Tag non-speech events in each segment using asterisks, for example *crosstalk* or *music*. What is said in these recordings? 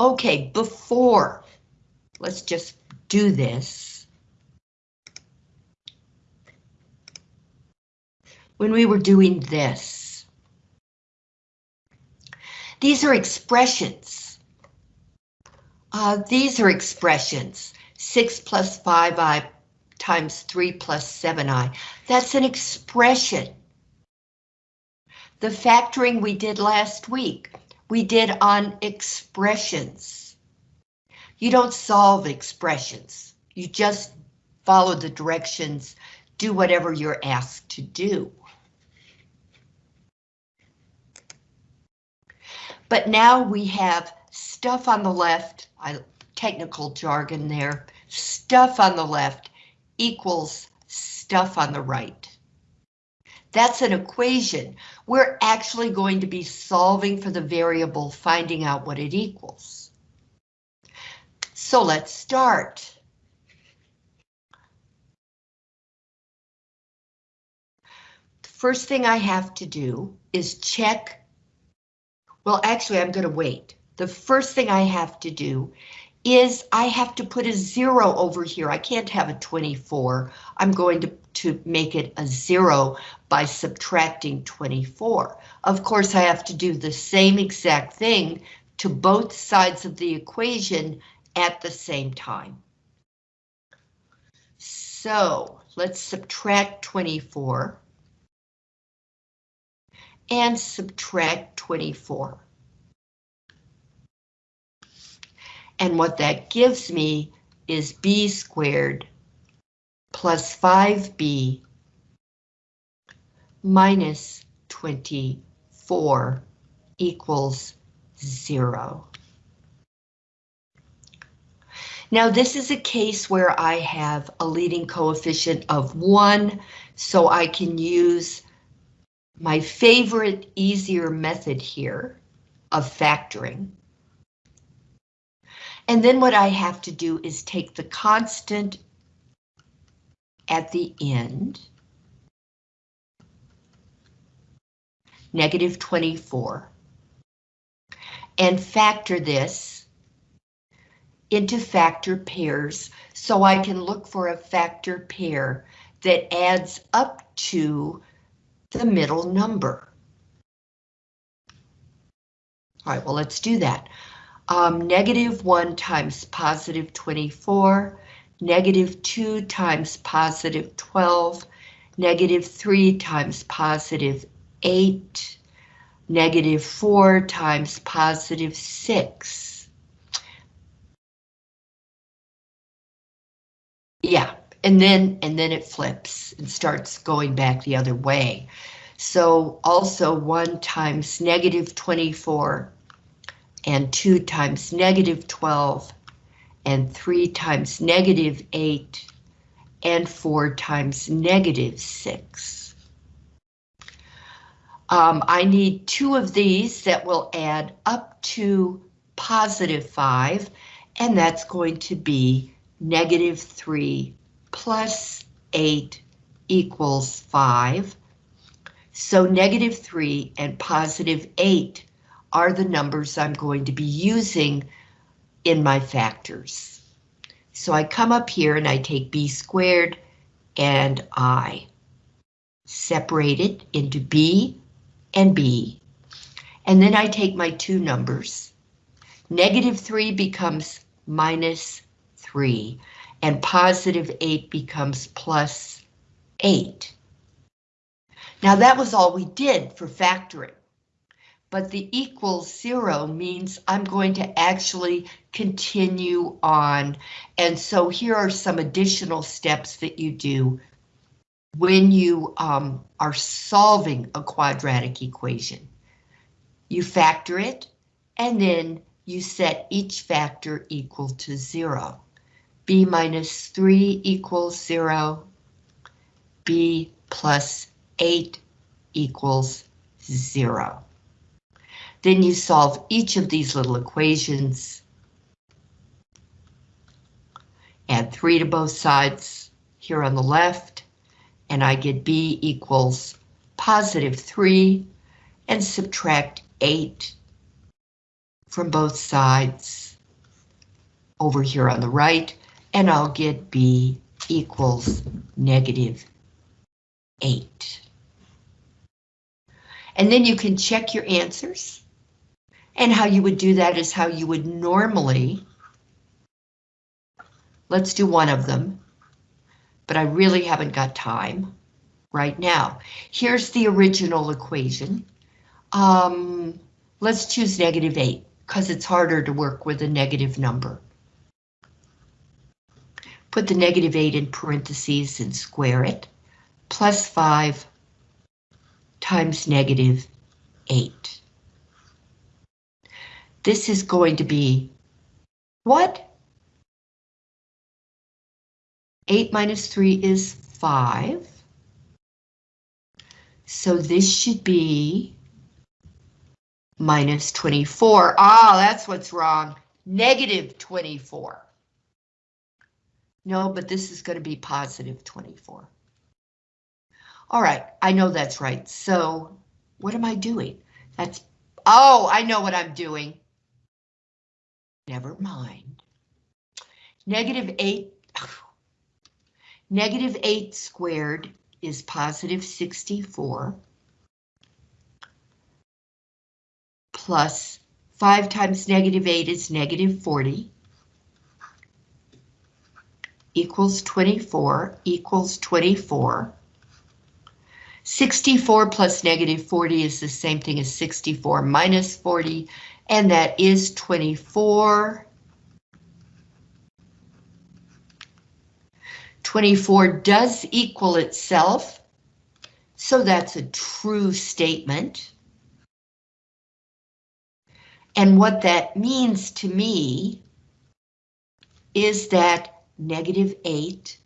Okay, before, let's just do this. When we were doing this, these are expressions. Uh, these are expressions. 6 plus 5i times 3 plus 7i. That's an expression. The factoring we did last week, we did on expressions. You don't solve expressions. You just follow the directions, do whatever you're asked to do. But now we have stuff on the left, I, technical jargon there, stuff on the left equals stuff on the right. That's an equation. We're actually going to be solving for the variable, finding out what it equals. So let's start. The first thing I have to do is check. Well, actually, I'm going to wait. The first thing I have to do is I have to put a zero over here. I can't have a 24. I'm going to, to make it a zero by subtracting 24. Of course, I have to do the same exact thing to both sides of the equation at the same time. So let's subtract 24 and subtract 24. And what that gives me is b squared plus 5b minus 24 equals zero. Now this is a case where I have a leading coefficient of one, so I can use my favorite easier method here of factoring. And then what I have to do is take the constant at the end, negative 24, and factor this into factor pairs so I can look for a factor pair that adds up to the middle number. All right, well, let's do that um, negative 1 times positive 24, negative 2 times positive 12, negative 3 times positive 8, negative 4 times positive 6. Yeah, and then and then it flips and starts going back the other way. So also 1 times negative 24 and 2 times negative 12 and 3 times negative 8 and 4 times negative 6. Um, I need two of these that will add up to positive 5, and that's going to be negative 3 plus 8 equals 5. So negative 3 and positive 8 are the numbers I'm going to be using in my factors. So I come up here and I take b squared and I separate it into b and b. And then I take my two numbers. Negative 3 becomes minus 3, and positive 8 becomes plus 8. Now that was all we did for factoring but the equals zero means I'm going to actually continue on. And so here are some additional steps that you do when you um, are solving a quadratic equation. You factor it, and then you set each factor equal to zero. b minus 3 equals 0, b plus 8 equals 0. Then you solve each of these little equations. Add 3 to both sides here on the left, and I get b equals positive 3, and subtract 8 from both sides over here on the right, and I'll get B equals negative 8. And then you can check your answers. And how you would do that is how you would normally. Let's do one of them, but I really haven't got time right now. Here's the original equation. Um, let's choose negative 8 because it's harder to work with a negative number. Put the negative 8 in parentheses and square it. Plus 5 times negative 8. This is going to be what? 8 minus 3 is 5. So this should be minus 24. Ah, that's what's wrong. Negative 24. No, but this is going to be positive 24. All right, I know that's right. So what am I doing? That's, oh, I know what I'm doing. Never mind. Negative 8, negative 8 squared is positive 64. Plus 5 times negative 8 is negative 40. Equals 24, equals 24. 64 plus negative 40 is the same thing as 64 minus 40, and that is 24. 24 does equal itself, so that's a true statement. And what that means to me is that negative 8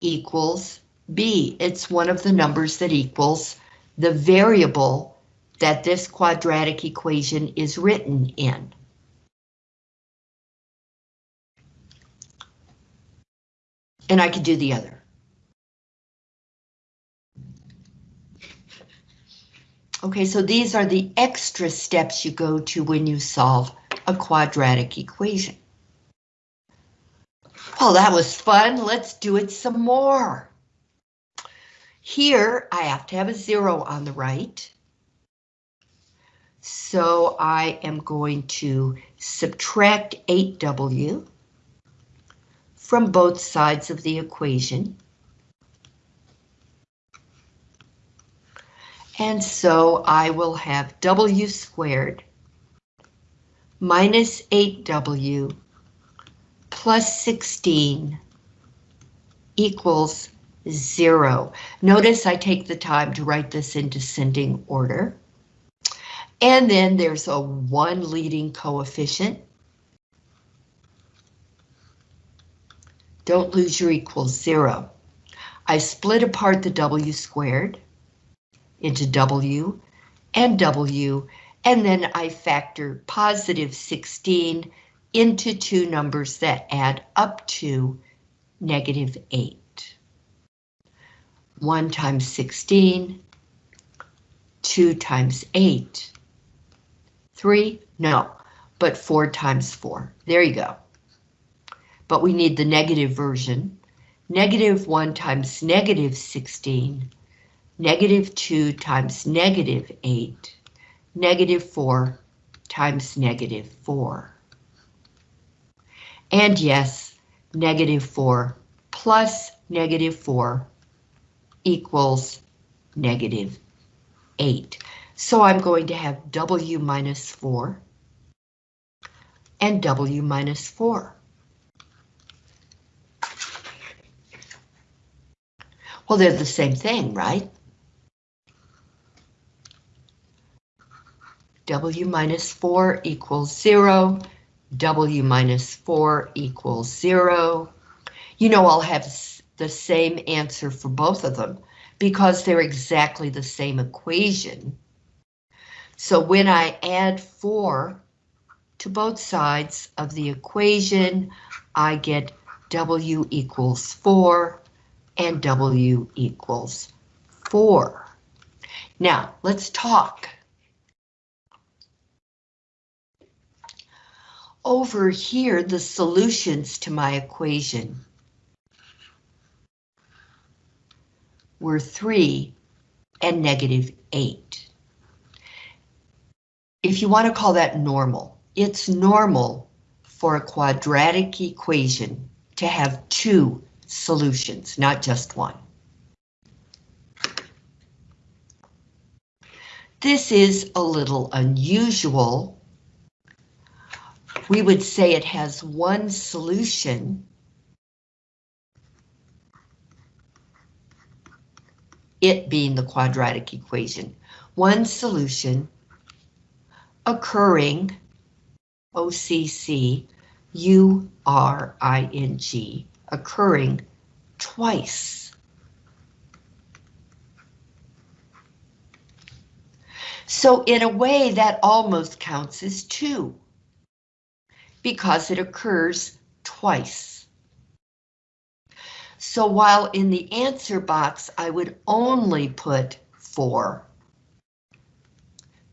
equals B. It's one of the numbers that equals the variable that this quadratic equation is written in. And I could do the other. Okay, so these are the extra steps you go to when you solve a quadratic equation. Well, that was fun. Let's do it some more. Here, I have to have a zero on the right. So I am going to subtract 8W from both sides of the equation. And so I will have W squared minus 8W plus 16 equals zero. Notice I take the time to write this in descending order. And then there's a one leading coefficient. Don't lose your equals zero. I split apart the W squared into W and W, and then I factor positive 16 into two numbers that add up to negative 8. 1 times 16, 2 times 8, 3? No, but 4 times 4. There you go. But we need the negative version. Negative 1 times negative 16, negative 2 times negative 8, negative 4 times negative 4. And yes, negative 4 plus negative 4 equals negative 8. So I'm going to have W minus 4 and W minus 4. Well, they're the same thing, right? W minus 4 equals 0. W minus 4 equals 0. You know I'll have the same answer for both of them because they're exactly the same equation. So when I add 4 to both sides of the equation, I get W equals 4 and W equals 4. Now, let's talk. over here, the solutions to my equation were 3 and negative 8. If you want to call that normal, it's normal for a quadratic equation to have two solutions, not just one. This is a little unusual. We would say it has one solution. It being the quadratic equation. One solution occurring, OCC, U-R-I-N-G, occurring twice. So in a way that almost counts as two because it occurs twice. So while in the answer box I would only put four,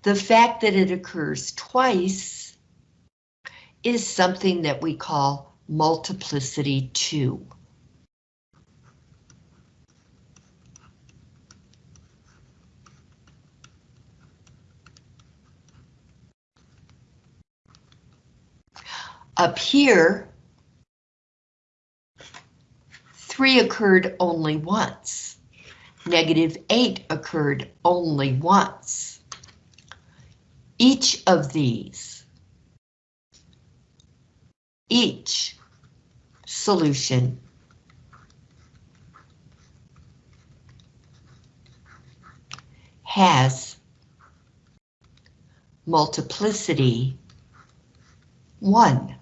the fact that it occurs twice is something that we call multiplicity 2. Up here, three occurred only once. Negative eight occurred only once. Each of these, each solution has multiplicity 1.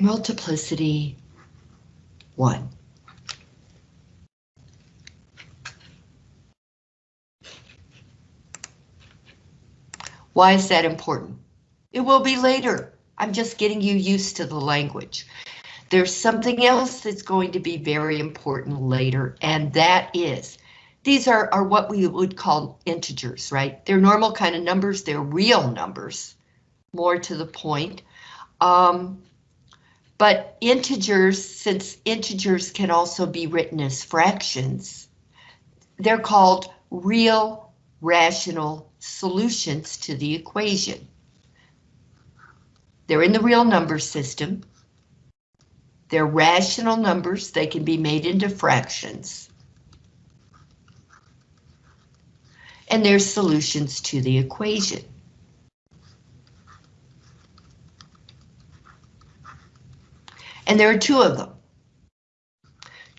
multiplicity 1. Why is that important? It will be later. I'm just getting you used to the language. There's something else that's going to be very important later, and that is, these are, are what we would call integers, right? They're normal kind of numbers, they're real numbers, more to the point. Um, but integers, since integers can also be written as fractions, they're called real rational solutions to the equation. They're in the real number system. They're rational numbers, they can be made into fractions. And they're solutions to the equation. And there are two of them.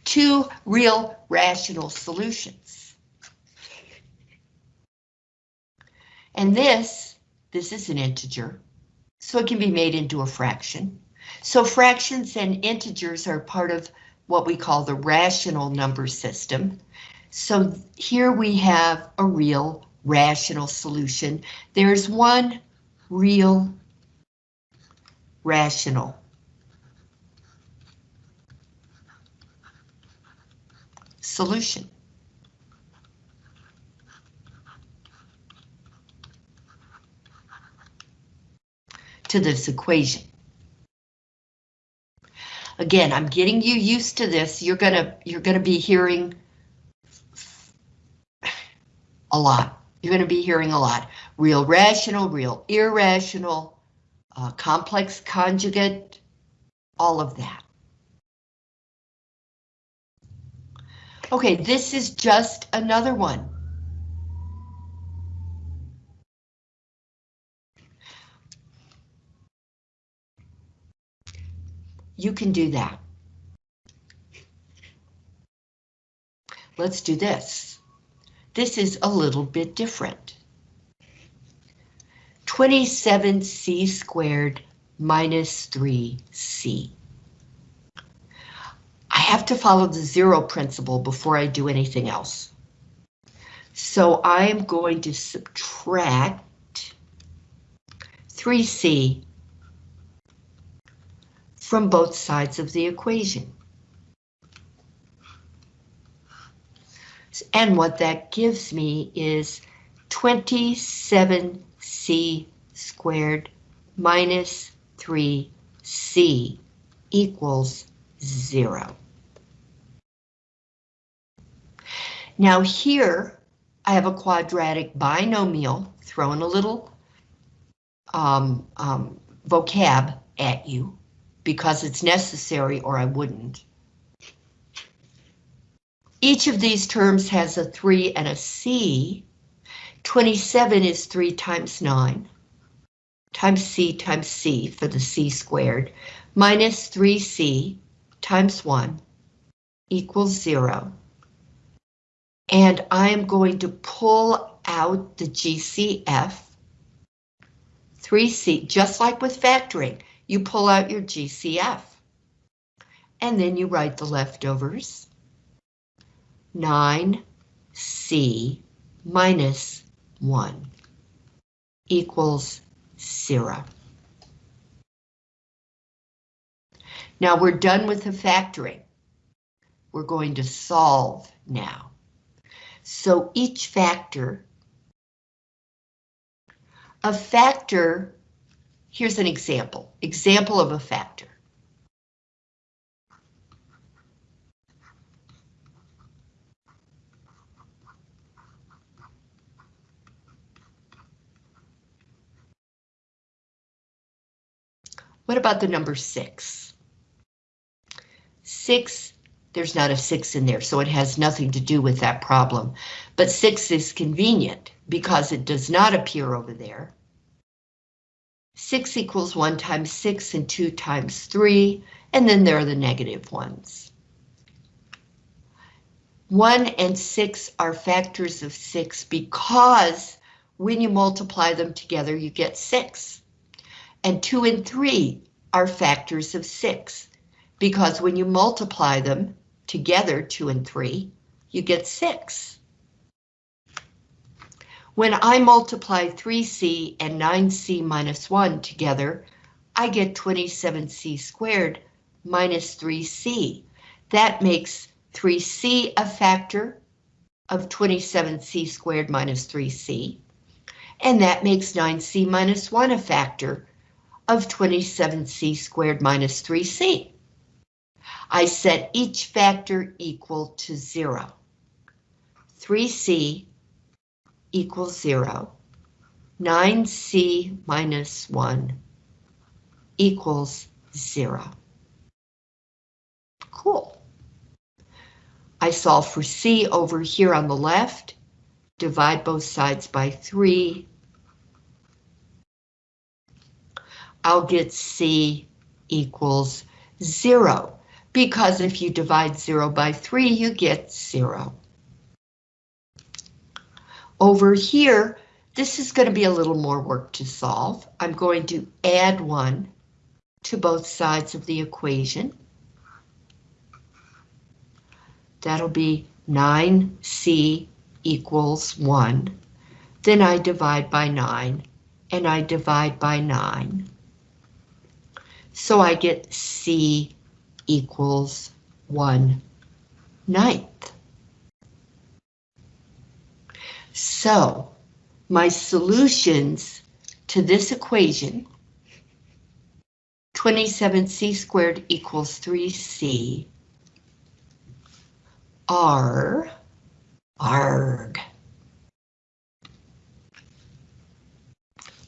Two real rational solutions. And this, this is an integer, so it can be made into a fraction. So fractions and integers are part of what we call the rational number system. So here we have a real rational solution. There's one real rational solution. To this equation. Again, I'm getting you used to this. You're gonna you're gonna be hearing a lot. You're gonna be hearing a lot. Real rational, real irrational, uh, complex conjugate, all of that. Okay, this is just another one. You can do that. Let's do this. This is a little bit different. 27c squared minus 3c. I have to follow the zero principle before I do anything else. So I am going to subtract 3c from both sides of the equation. And what that gives me is 27c squared minus 3c equals zero. Now here, I have a quadratic binomial, throwing a little um, um, vocab at you, because it's necessary or I wouldn't. Each of these terms has a 3 and a c. 27 is 3 times 9, times c times c for the c squared, minus 3c times 1 equals 0. And I'm going to pull out the GCF. 3c, just like with factoring, you pull out your GCF. And then you write the leftovers. 9c minus 1 equals 0. Now we're done with the factoring. We're going to solve now. So each factor, a factor, here's an example, example of a factor. What about the number six? Six, there's not a six in there, so it has nothing to do with that problem. But six is convenient because it does not appear over there. Six equals one times six and two times three, and then there are the negative ones. One and six are factors of six because when you multiply them together, you get six and 2 and 3 are factors of 6, because when you multiply them together, 2 and 3, you get 6. When I multiply 3c and 9c minus 1 together, I get 27c squared minus 3c. That makes 3c a factor of 27c squared minus 3c, and that makes 9c minus 1 a factor of 27c squared minus 3c. I set each factor equal to zero. 3c equals zero. 9c minus 1 equals zero. Cool. I solve for c over here on the left, divide both sides by 3, I'll get C equals zero, because if you divide zero by three, you get zero. Over here, this is going to be a little more work to solve. I'm going to add one to both sides of the equation. That'll be 9c equals 1. Then I divide by 9, and I divide by 9. So I get C equals 1 ninth. So my solutions to this equation, 27c squared equals 3c, are arg.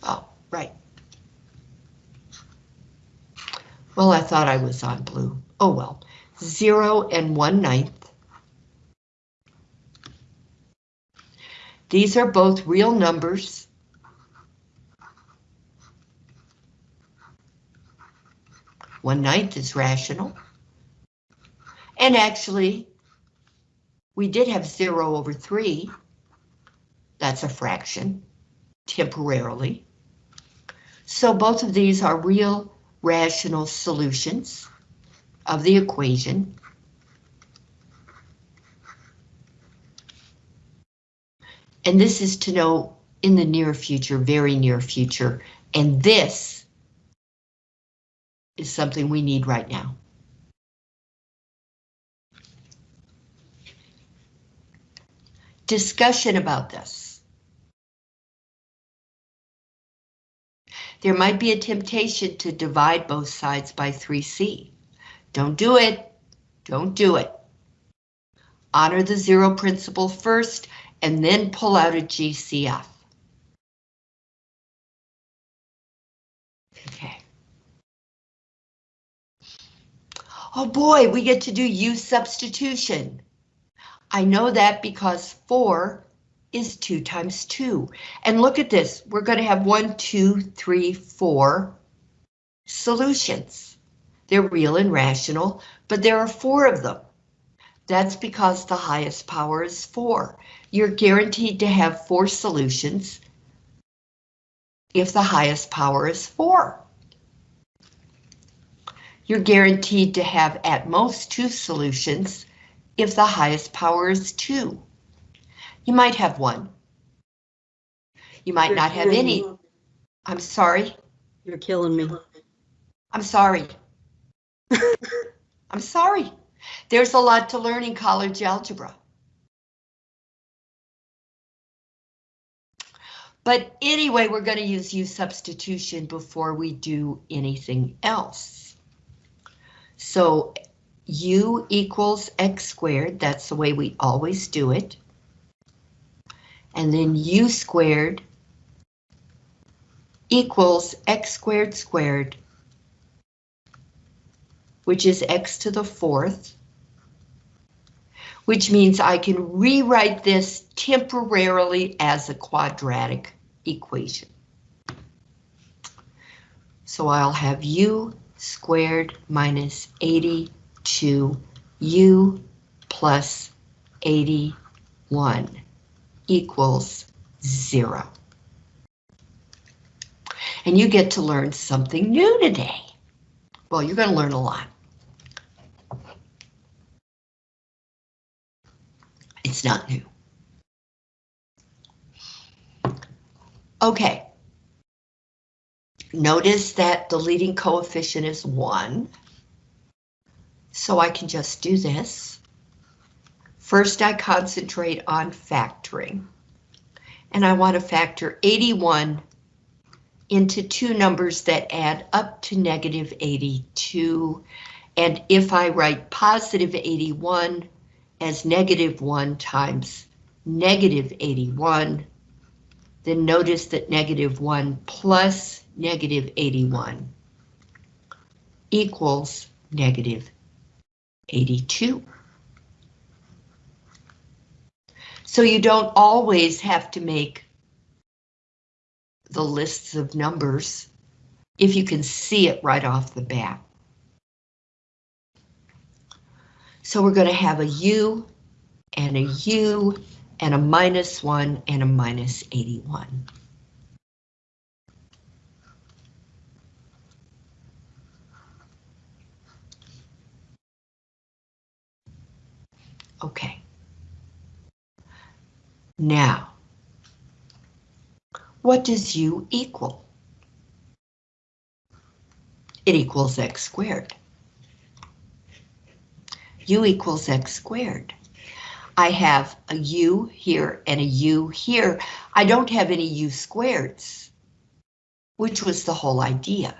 Oh, right. Well, I thought I was on blue. Oh well. Zero and one ninth. These are both real numbers. One ninth is rational. And actually, we did have zero over three. That's a fraction, temporarily. So both of these are real rational solutions of the equation. And this is to know in the near future, very near future, and this is something we need right now. Discussion about this. There might be a temptation to divide both sides by 3c. Don't do it. Don't do it. Honor the zero principle first and then pull out a GCF. Okay. Oh boy, we get to do U substitution. I know that because 4 is 2 times 2. And look at this, we're going to have one, two, three, four solutions. They're real and rational, but there are four of them. That's because the highest power is 4. You're guaranteed to have four solutions if the highest power is 4. You're guaranteed to have at most two solutions if the highest power is 2. You might have one. You might not have any. I'm sorry. You're killing me. I'm sorry. *laughs* I'm sorry. There's a lot to learn in college algebra. But anyway, we're going to use U substitution before we do anything else. So U equals X squared, that's the way we always do it. And then U squared equals X squared squared, which is X to the fourth, which means I can rewrite this temporarily as a quadratic equation. So I'll have u squared minus 82u plus 81 equals zero. And you get to learn something new today. Well, you're going to learn a lot. It's not new. Okay. Notice that the leading coefficient is 1. So I can just do this. First, I concentrate on factoring. And I want to factor 81 into two numbers that add up to negative 82. And if I write positive 81 as negative 1 times negative 81, then notice that negative 1 plus negative 81 equals negative 82. So you don't always have to make the lists of numbers if you can see it right off the bat. So we're going to have a U and a U and a minus 1 and a minus 81. Okay. Now, what does u equal? It equals x squared. u equals x squared. I have a u here and a u here. I don't have any u squareds, which was the whole idea.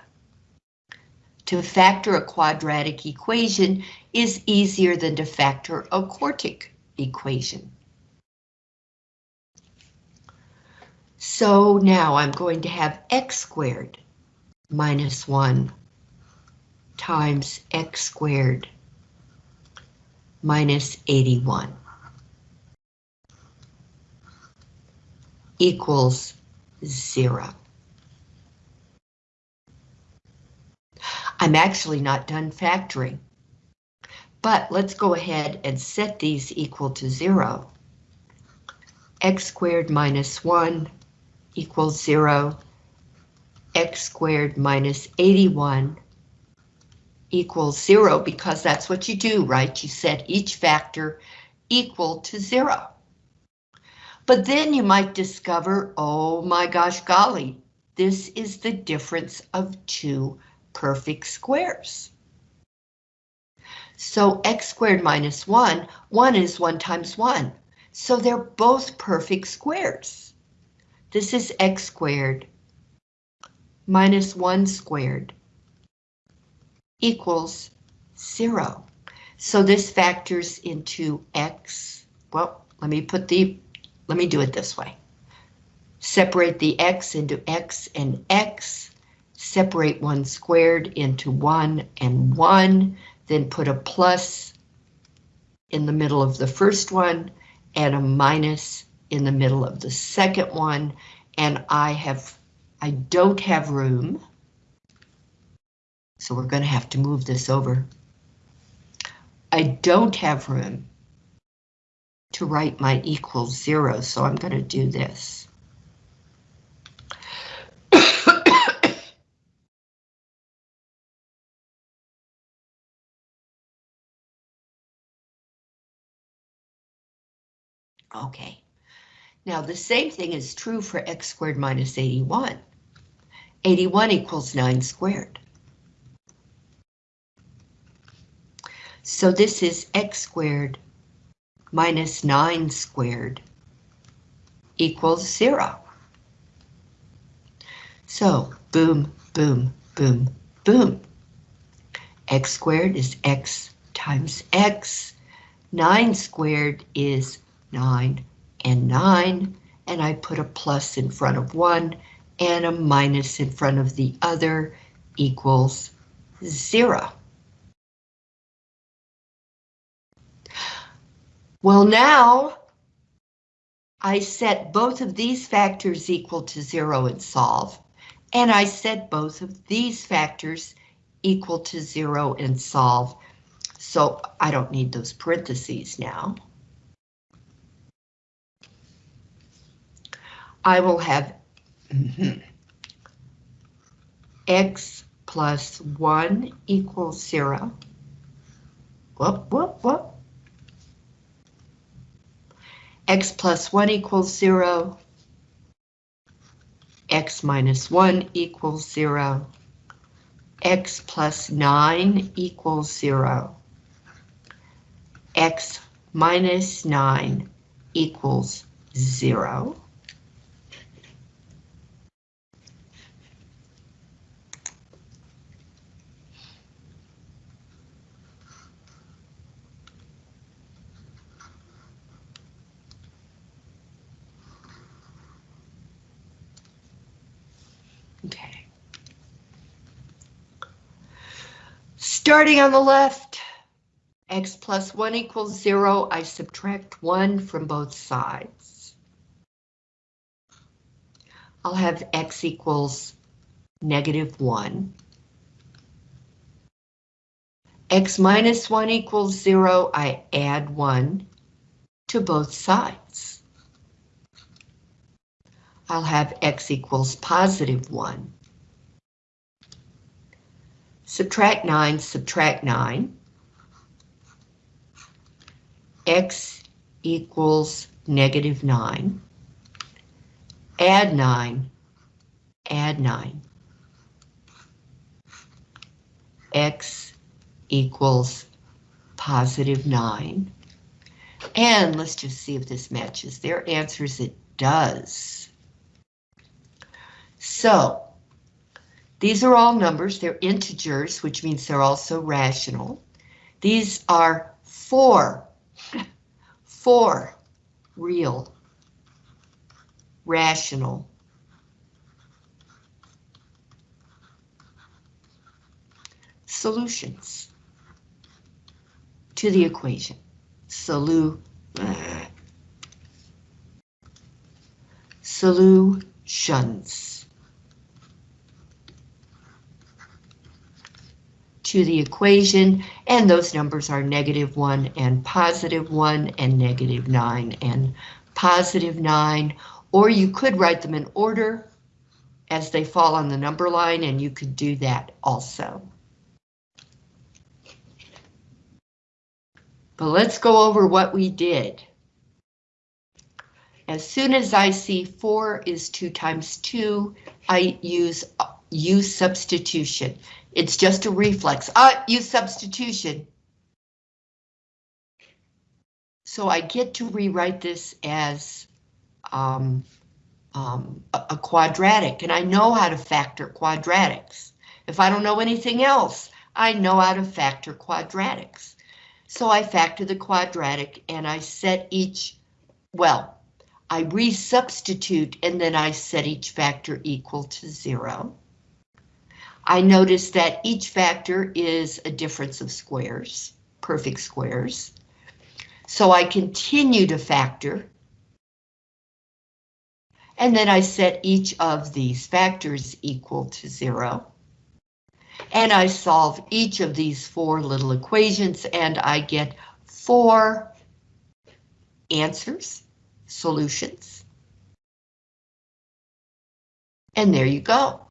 To factor a quadratic equation is easier than to factor a quartic equation. So now I'm going to have x squared minus 1 times x squared minus 81. Equals zero. I'm actually not done factoring, but let's go ahead and set these equal to zero. x squared minus 1 equals 0. x squared minus 81 equals 0 because that's what you do, right? You set each factor equal to 0. But then you might discover, oh my gosh golly, this is the difference of two perfect squares. So x squared minus 1, 1 is 1 times 1. So they're both perfect squares. This is x squared minus 1 squared equals 0. So this factors into x. Well, let me put the, let me do it this way. Separate the x into x and x. Separate 1 squared into 1 and 1. Then put a plus in the middle of the first one and a minus in the middle of the second one. And I have, I don't have room. So we're going to have to move this over. I don't have room to write my equals zero, so I'm going to do this. *coughs* Okay. Now the same thing is true for x squared minus 81. 81 equals 9 squared. So this is x squared minus 9 squared equals 0. So boom, boom, boom, boom. x squared is x times x. 9 squared is 9 and 9, and I put a plus in front of one and a minus in front of the other equals 0. Well, now I set both of these factors equal to 0 and solve, and I set both of these factors equal to 0 and solve, so I don't need those parentheses now. I will have *clears throat* x plus 1 equals 0. Whoop, whoop, whoop. X plus 1 equals 0. x minus 1 equals 0. x plus 9 equals 0. x minus 9 equals 0. Okay. Starting on the left, x plus 1 equals 0, I subtract 1 from both sides. I'll have x equals negative 1. x minus 1 equals 0, I add 1 to both sides. I'll have x equals positive 1. Subtract 9, subtract 9. x equals negative 9. Add 9, add 9. x equals positive 9. And let's just see if this matches. Their answers it does. So these are all numbers, they're integers, which means they're also rational. These are four, four real, rational solutions to the equation. Solu, *clears throat* solutions. To the equation, and those numbers are negative 1 and positive 1 and negative 9 and positive 9, or you could write them in order as they fall on the number line, and you could do that also. But let's go over what we did. As soon as I see 4 is 2 times 2, I use U substitution. It's just a reflex. Ah, U substitution. So I get to rewrite this as um, um, a quadratic, and I know how to factor quadratics. If I don't know anything else, I know how to factor quadratics. So I factor the quadratic and I set each, well, I resubstitute and then I set each factor equal to zero. I notice that each factor is a difference of squares, perfect squares. So I continue to factor. And then I set each of these factors equal to zero. And I solve each of these four little equations and I get four answers, solutions. And there you go.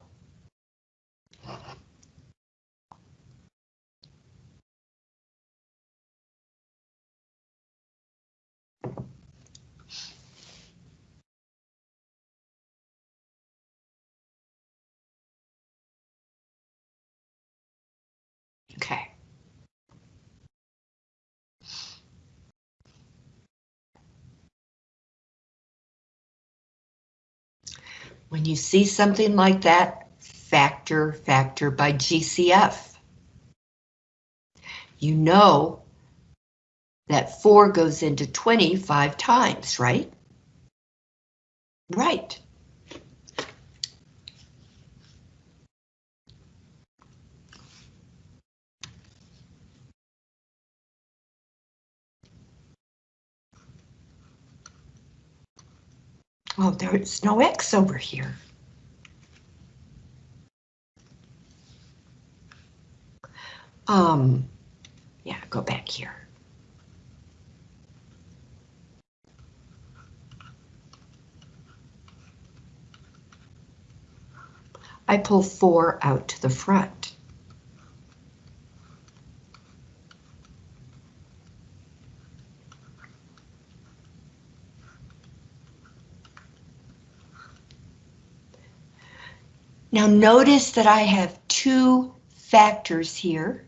Okay. When you see something like that, factor, factor by GCF. You know that 4 goes into 25 times, right? Right. Oh, there's no X over here. Um, yeah, go back here. I pull four out to the front. Now notice that I have two factors here,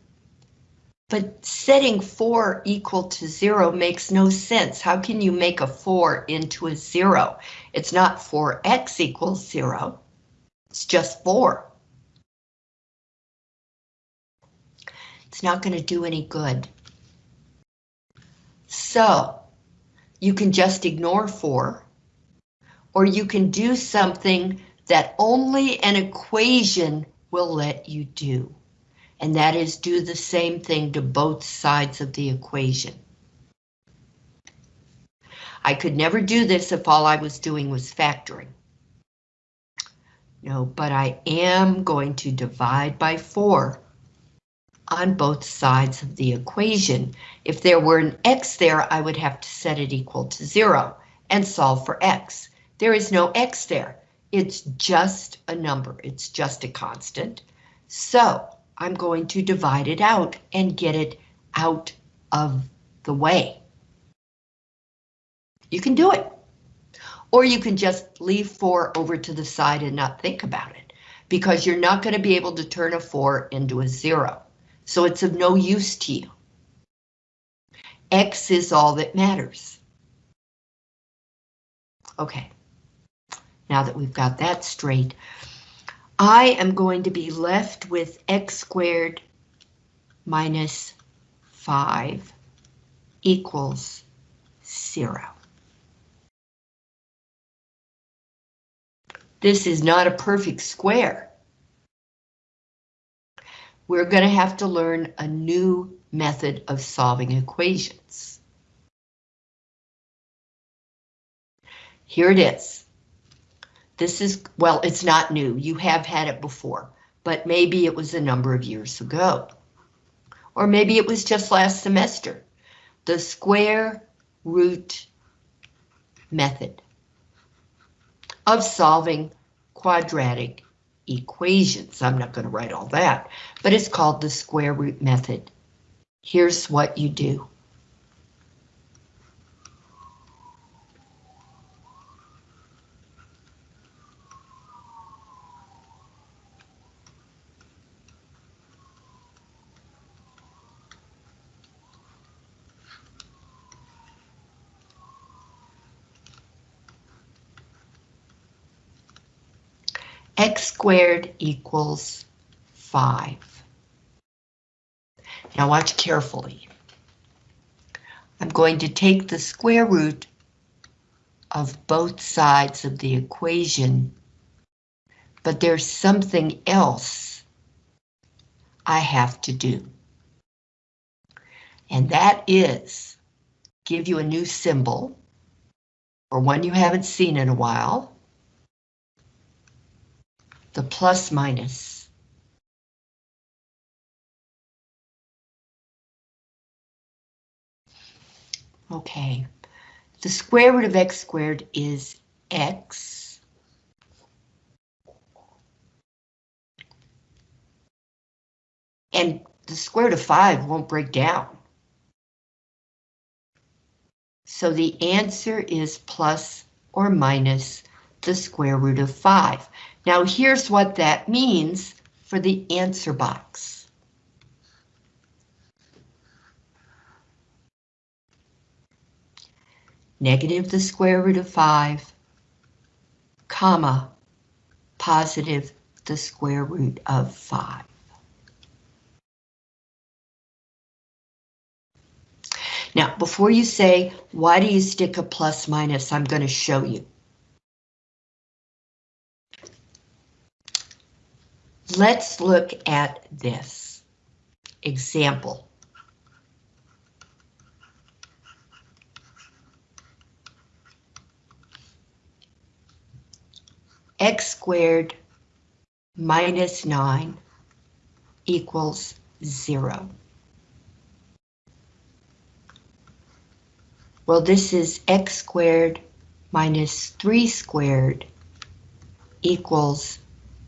but setting 4 equal to 0 makes no sense. How can you make a 4 into a 0? It's not 4x equals 0. It's just 4. It's not going to do any good. So, you can just ignore 4, or you can do something that only an equation will let you do. And that is do the same thing to both sides of the equation. I could never do this if all I was doing was factoring. No, but I am going to divide by 4 on both sides of the equation. If there were an x there, I would have to set it equal to 0 and solve for x. There is no x there. It's just a number. It's just a constant. So I'm going to divide it out and get it out of the way. You can do it. Or you can just leave 4 over to the side and not think about it, because you're not going to be able to turn a 4 into a 0. So it's of no use to you. X is all that matters. Okay now that we've got that straight, I am going to be left with x squared minus 5 equals 0. This is not a perfect square. We're going to have to learn a new method of solving equations. Here it is. This is, well, it's not new. You have had it before, but maybe it was a number of years ago. Or maybe it was just last semester. The square root method of solving quadratic equations. I'm not going to write all that, but it's called the square root method. Here's what you do. X squared equals 5. Now watch carefully. I'm going to take the square root of both sides of the equation, but there's something else I have to do. And that is give you a new symbol, or one you haven't seen in a while, the plus minus. Okay, the square root of x squared is x. And the square root of 5 won't break down. So the answer is plus or minus the square root of 5. Now here's what that means for the answer box. negative the square root of 5, comma, positive the square root of 5. Now, before you say, why do you stick a plus minus, I'm going to show you. Let's look at this example. x squared minus 9 equals 0. Well, this is x squared minus 3 squared equals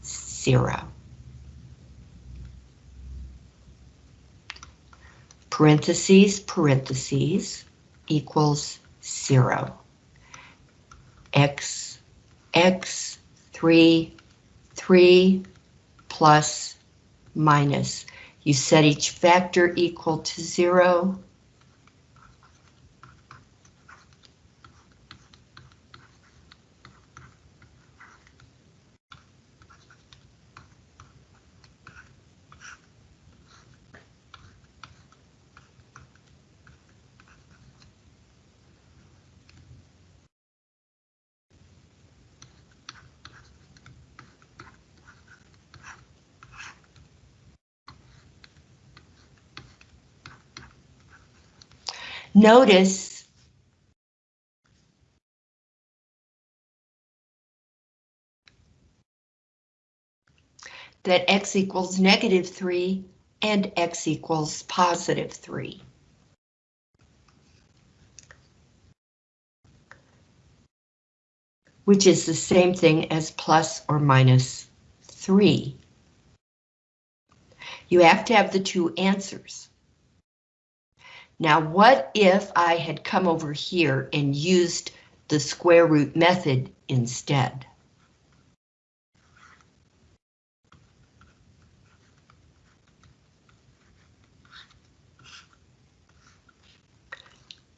0. Parentheses, parentheses, equals 0. x, x 3, 3 plus minus. You set each factor equal to 0. Notice that x equals negative 3 and x equals positive 3. Which is the same thing as plus or minus 3. You have to have the two answers. Now, what if I had come over here and used the square root method instead?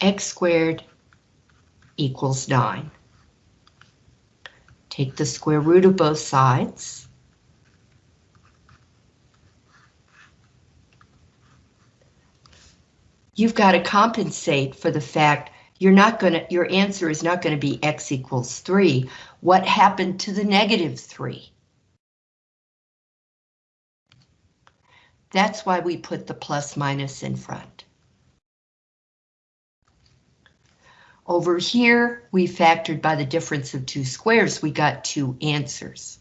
x squared equals 9. Take the square root of both sides. You've got to compensate for the fact you're not going to, your answer is not going to be x equals 3. What happened to the negative 3? That's why we put the plus minus in front. Over here, we factored by the difference of two squares, we got two answers.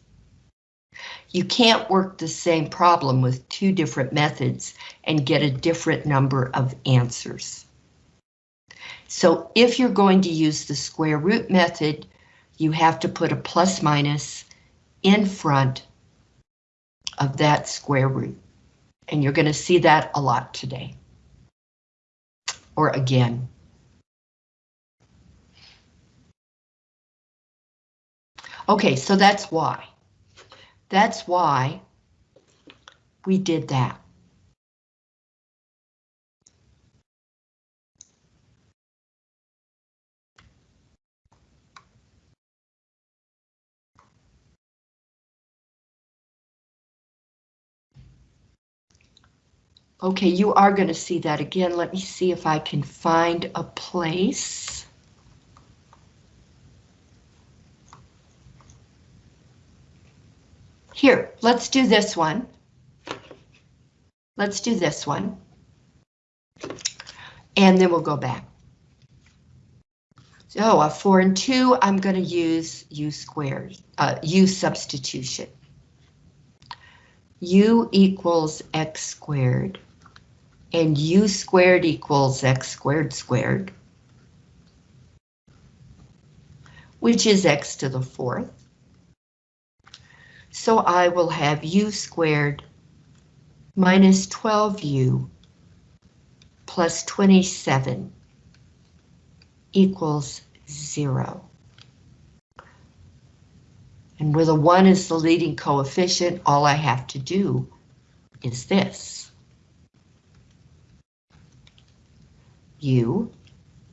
You can't work the same problem with two different methods and get a different number of answers. So if you're going to use the square root method, you have to put a plus minus in front of that square root. And you're going to see that a lot today. Or again. Okay, so that's why. That's why we did that. Okay, you are going to see that again. Let me see if I can find a place. Here, let's do this one. Let's do this one. And then we'll go back. So a 4 and 2, I'm going to use u squared, uh, u substitution. u equals x squared, and u squared equals x squared squared, which is x to the fourth. So I will have u squared minus 12u plus 27 equals zero. And where the one is the leading coefficient, all I have to do is this. U,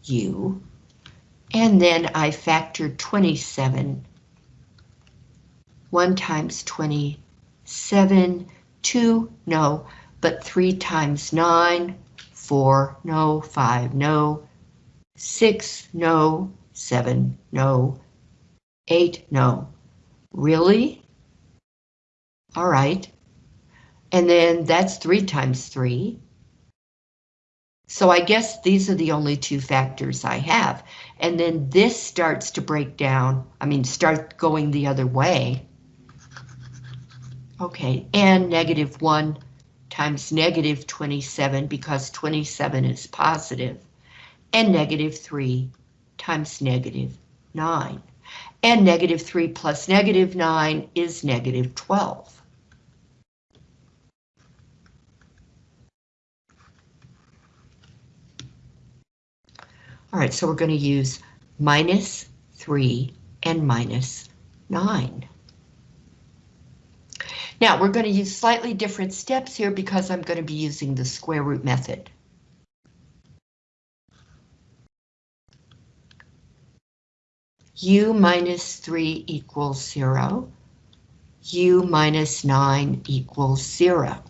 U, and then I factor 27. 1 times 27, 2, no, but 3 times 9, 4, no, 5, no, 6, no, 7, no, 8, no. Really? All right. And then that's 3 times 3. So I guess these are the only two factors I have. And then this starts to break down, I mean, start going the other way. Okay, and negative 1 times negative 27 because 27 is positive, and negative 3 times negative 9. And negative 3 plus negative 9 is negative 12. All right, so we're going to use minus 3 and minus 9. Now we're going to use slightly different steps here because I'm going to be using the square root method. u minus 3 equals 0. u minus 9 equals 0.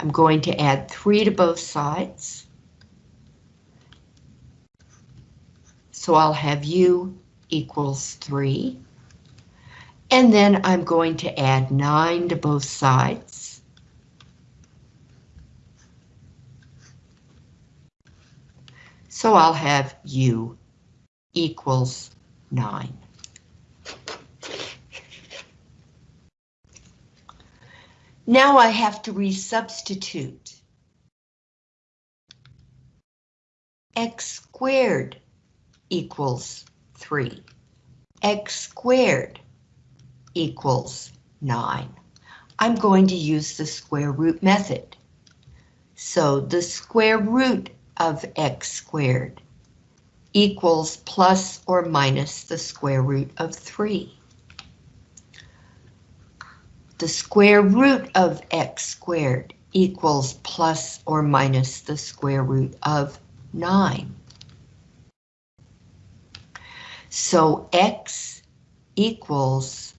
I'm going to add 3 to both sides. So I'll have u equals 3. And then I'm going to add 9 to both sides. So I'll have u equals 9. Now I have to resubstitute. x squared equals 3. x squared equals 9. I'm going to use the square root method. So the square root of x squared equals plus or minus the square root of 3. The square root of x squared equals plus or minus the square root of 9. So x equals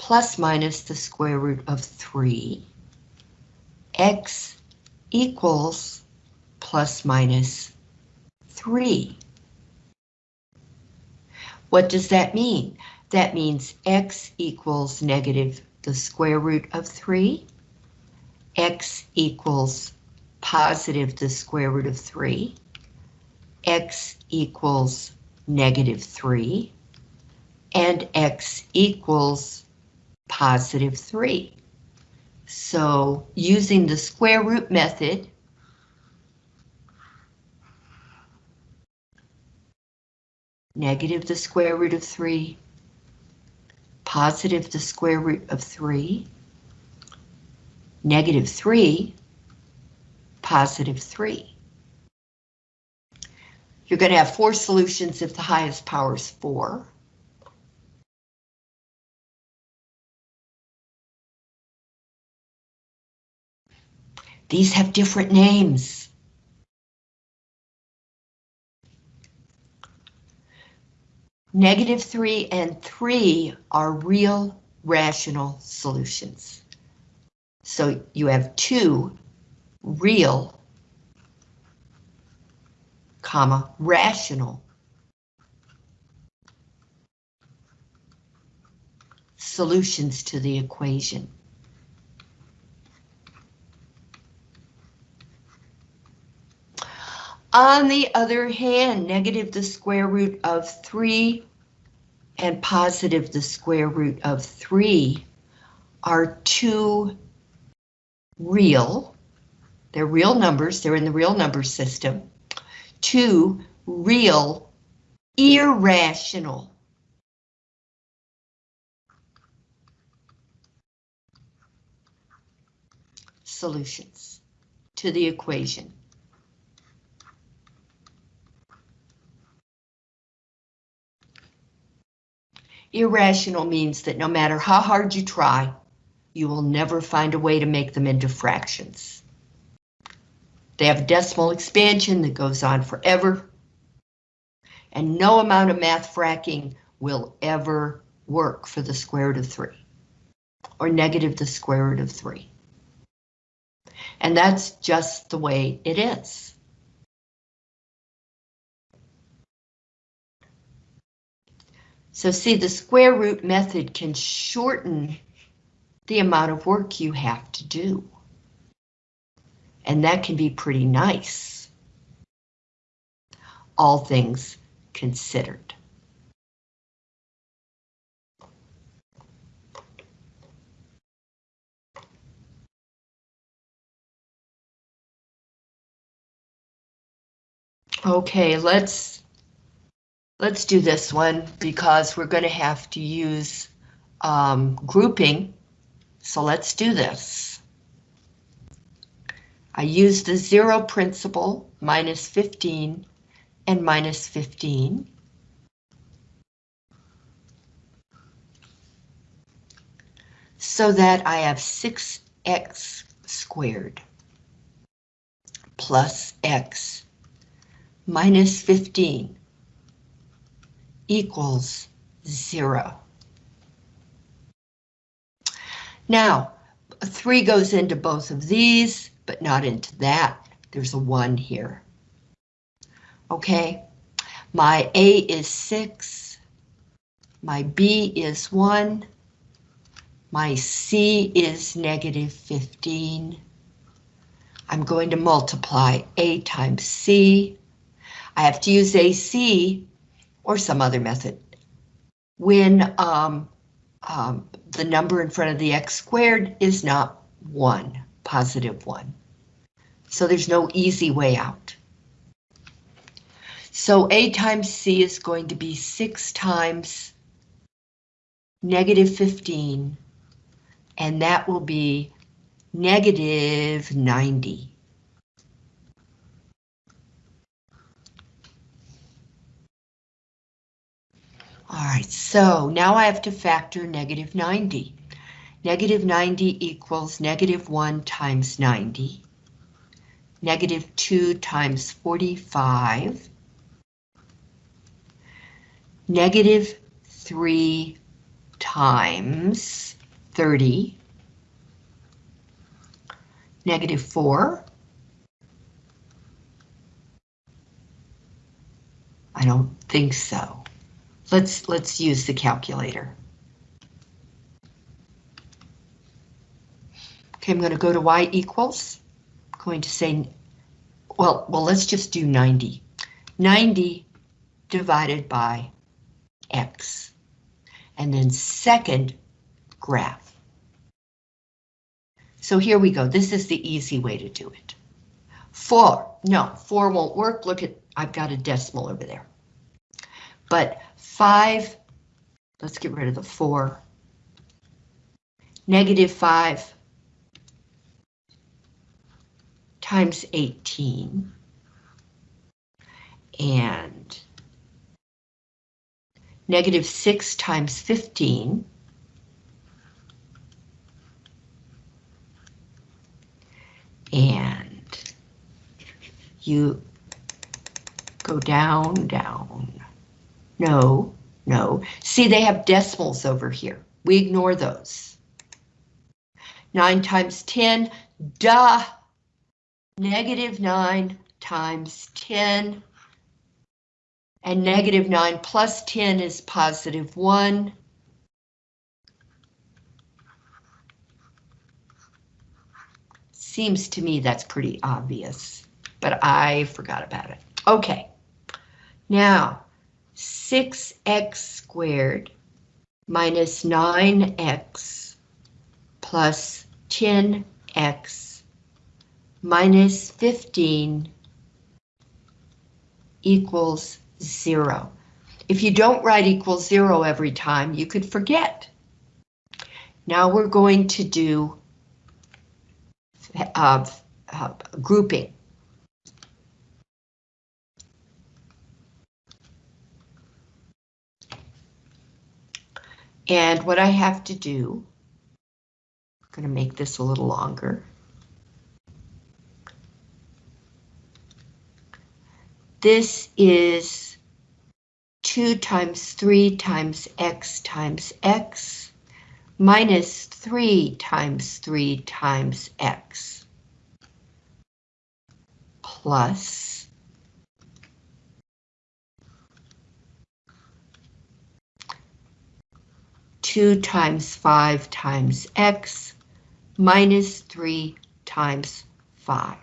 plus minus the square root of 3. x equals plus minus 3. What does that mean? That means x equals negative the square root of 3, x equals positive the square root of 3, x equals negative 3, and x equals positive 3. So using the square root method, negative the square root of 3, positive the square root of 3, negative 3, positive 3. You're going to have four solutions if the highest power is 4. These have different names. Negative 3 and 3 are real rational solutions. So you have two real, comma, rational solutions to the equation. On the other hand, negative the square root of 3 and positive the square root of 3 are two real, they're real numbers, they're in the real number system, two real irrational solutions to the equation. Irrational means that no matter how hard you try, you will never find a way to make them into fractions. They have a decimal expansion that goes on forever, and no amount of math fracking will ever work for the square root of 3, or negative the square root of 3. And that's just the way it is. So see, the square root method can shorten the amount of work you have to do. And that can be pretty nice. All things considered. Okay, let's Let's do this one because we're going to have to use um, grouping. So let's do this. I use the zero principle, minus 15 and minus 15. So that I have 6x squared plus x minus 15 equals zero. Now, three goes into both of these, but not into that. There's a one here. Okay, my A is six, my B is one, my C is negative 15. I'm going to multiply A times C. I have to use AC or some other method. When um, um, the number in front of the x squared is not 1, positive 1. So there's no easy way out. So A times C is going to be 6 times negative 15, and that will be negative 90. All right, so now I have to factor negative 90. Negative 90 equals negative 1 times 90. Negative 2 times 45. Negative 3 times 30. Negative 4. I don't think so. Let's, let's use the calculator. Okay, I'm going to go to y equals. I'm going to say, well, well, let's just do 90. 90 divided by x. And then second graph. So here we go. This is the easy way to do it. Four, no, four won't work. Look at, I've got a decimal over there. But 5, let's get rid of the 4. Negative 5 times 18. And negative 6 times 15. And you go down, down. No, no. See, they have decimals over here. We ignore those. 9 times 10, duh. negative 9 times 10, and negative 9 plus 10 is positive 1. Seems to me that's pretty obvious, but I forgot about it. Okay, now 6x squared minus 9x plus 10x minus 15 equals zero. If you don't write equals zero every time, you could forget. Now we're going to do uh, uh, grouping. And what I have to do, I'm going to make this a little longer. This is 2 times 3 times x times x minus 3 times 3 times x plus two times five times x minus three times five.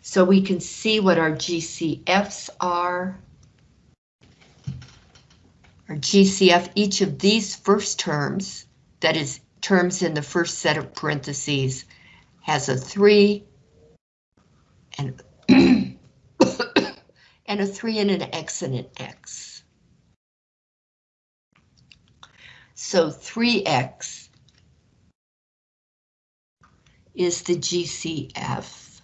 So we can see what our GCFs are. Our GCF, each of these first terms, that is terms in the first set of parentheses, has a 3 and, *coughs* and a 3 and an X and an X. So 3X is the GCF.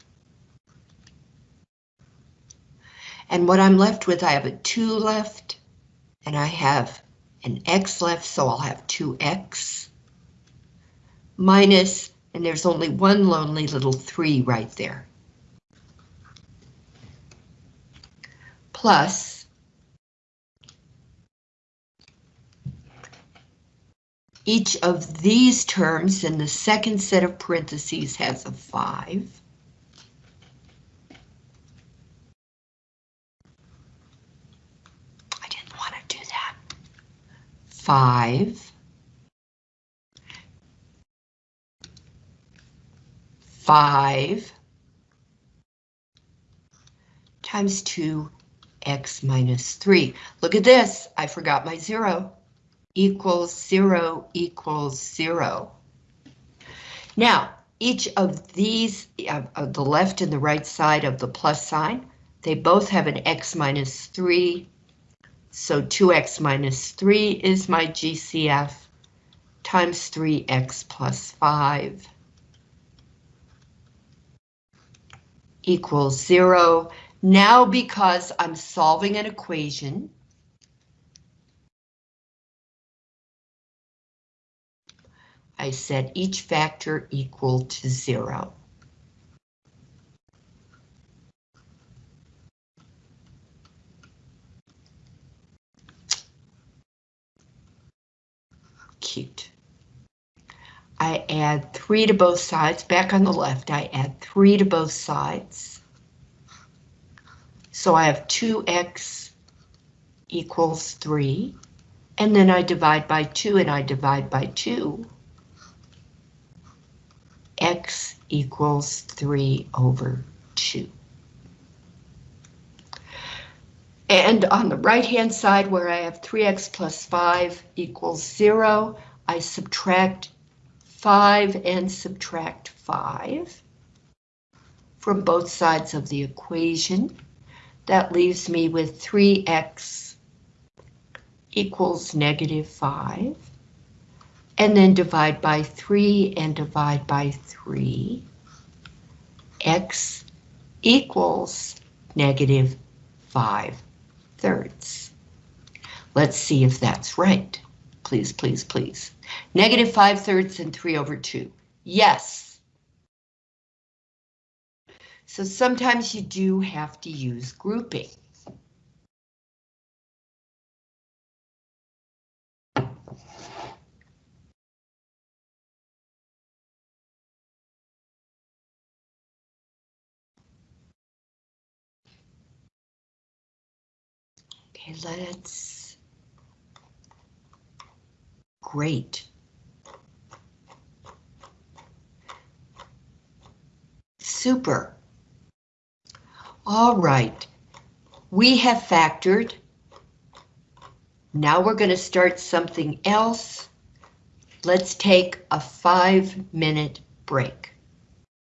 And what I'm left with, I have a 2 left, and I have an x left, so I'll have 2x minus, and there's only one lonely little 3 right there. Plus each of these terms in the second set of parentheses has a 5. I didn't want to do that. 5, 5 times 2 x minus 3. Look at this, I forgot my 0. Equals 0 equals 0. Now, each of these, uh, the left and the right side of the plus sign, they both have an x minus 3 so 2x minus 3 is my GCF times 3x plus 5 equals 0. Now because I'm solving an equation, I set each factor equal to 0. cute. I add 3 to both sides. Back on the left, I add 3 to both sides. So I have 2x equals 3. And then I divide by 2 and I divide by 2. X equals 3 over 2. And on the right-hand side where I have 3x plus 5 equals 0, I subtract 5 and subtract 5 from both sides of the equation. That leaves me with 3x equals negative 5. And then divide by 3 and divide by 3. x equals negative 5 thirds. Let's see if that's right. Please, please, please. Negative 5 thirds and 3 over 2. Yes. So sometimes you do have to use grouping. Okay, let's. Great. Super. All right. We have factored. Now we're going to start something else. Let's take a five minute break.